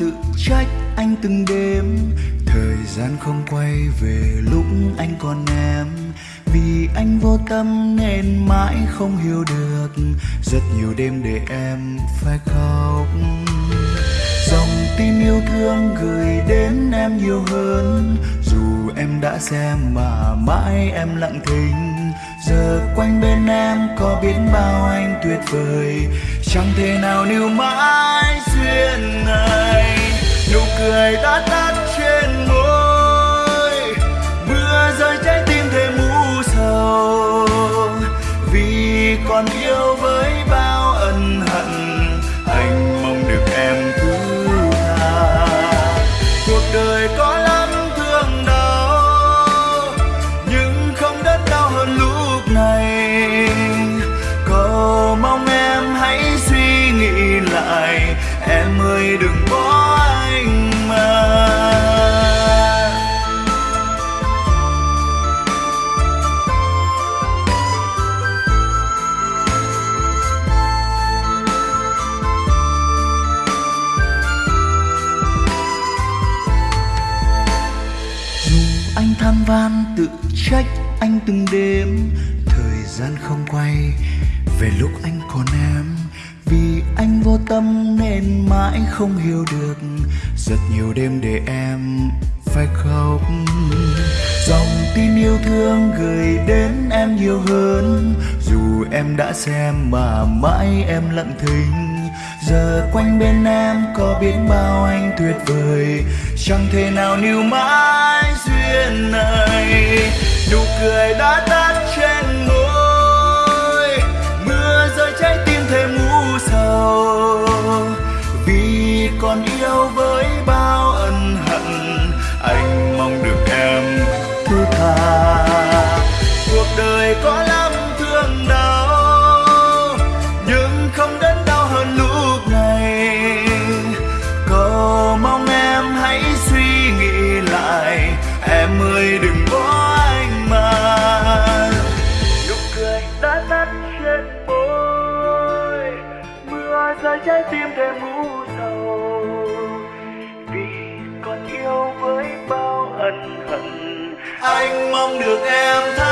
tự trách anh từng đêm thời gian không quay về lúc anh còn em. Vì anh vô tâm nên mãi không hiểu được. Rất nhiều đêm để em phải khóc. Dòng tin yêu thương gửi đến em nhiều hơn. Dù em đã xem mà mãi em lặng thinh. Giờ quanh bên em có biết bao anh tuyệt vời. Chẳng thể nào níu mãi em ơi, đừng bỏ anh mà. Dù anh than van, tự trách anh từng đêm, thời gian không quay, về lúc anh tâm nên mãi không hiểu được. Rất nhiều đêm để em phải khóc. Dòng tin yêu thương gửi đến em nhiều hơn. Dù em đã xem mà mãi em lặng thinh. Giờ quanh bên em có biết bao anh tuyệt vời. Chẳng thể nào níu mãi duyên này. Nụ cười đã tắt trên yêu với bao ân hận. Anh mong được em thứ tha. Cuộc đời có lắm thương đau, nhưng không đến đau hơn lúc này. Cầu mong em hãy suy nghĩ lại, em ơi đừng bỏ anh mà. Nụ cười đã tắt trên môi, mưa rơi trái tim thêm u sầu anh mong được em thấy